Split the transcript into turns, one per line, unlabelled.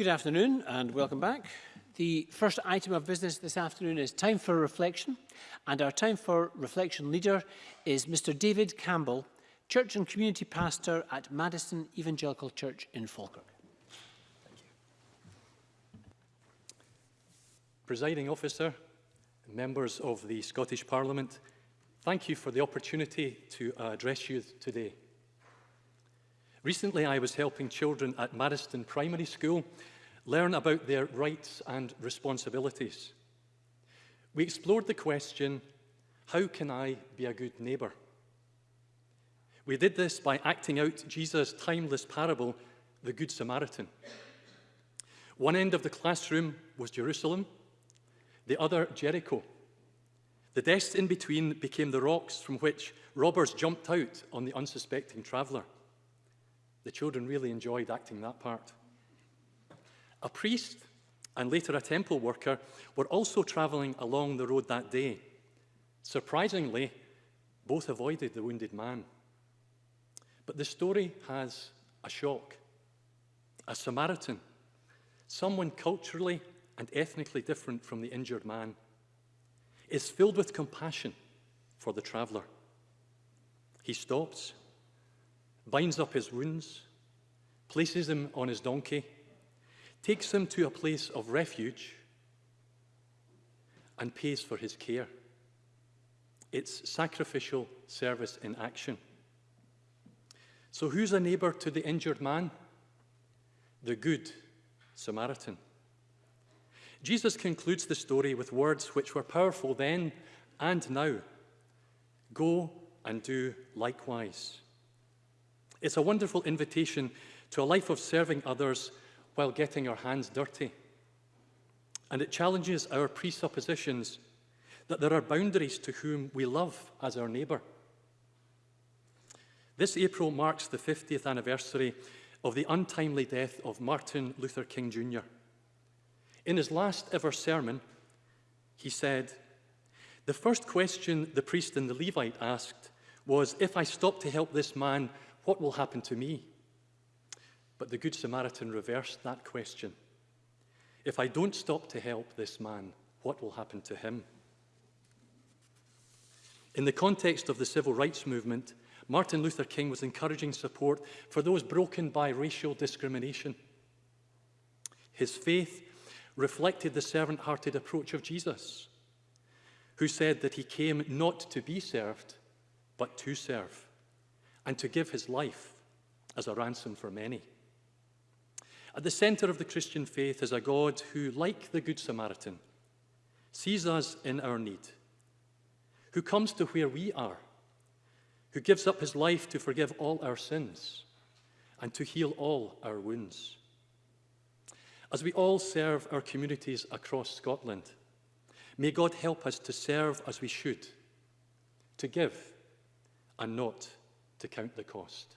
Good afternoon and welcome back. The first item of business this afternoon is time for reflection and our time for reflection leader is Mr David Campbell, Church and Community Pastor at Madison Evangelical Church in Falkirk.
Presiding Officer, members of the Scottish Parliament, thank you for the opportunity to address you today. Recently, I was helping children at Mariston Primary School learn about their rights and responsibilities. We explored the question, how can I be a good neighbour? We did this by acting out Jesus' timeless parable, the Good Samaritan. One end of the classroom was Jerusalem, the other Jericho. The desks in between became the rocks from which robbers jumped out on the unsuspecting traveller. The children really enjoyed acting that part. A priest and later a temple worker were also travelling along the road that day. Surprisingly, both avoided the wounded man. But the story has a shock. A Samaritan, someone culturally and ethnically different from the injured man, is filled with compassion for the traveller. He stops, binds up his wounds, places him on his donkey, takes him to a place of refuge, and pays for his care. It's sacrificial service in action. So who's a neighbor to the injured man? The good Samaritan. Jesus concludes the story with words which were powerful then and now. Go and do likewise. It's a wonderful invitation to a life of serving others while getting our hands dirty. And it challenges our presuppositions that there are boundaries to whom we love as our neighbour. This April marks the 50th anniversary of the untimely death of Martin Luther King Jr. In his last ever sermon, he said, the first question the priest and the Levite asked was, if I stop to help this man, what will happen to me? But the Good Samaritan reversed that question. If I don't stop to help this man, what will happen to him? In the context of the civil rights movement, Martin Luther King was encouraging support for those broken by racial discrimination. His faith reflected the servant-hearted approach of Jesus, who said that he came not to be served, but to serve, and to give his life as a ransom for many. At the centre of the Christian faith is a God who, like the Good Samaritan, sees us in our need, who comes to where we are, who gives up his life to forgive all our sins and to heal all our wounds. As we all serve our communities across Scotland, may God help us to serve as we should, to give and not to count the cost.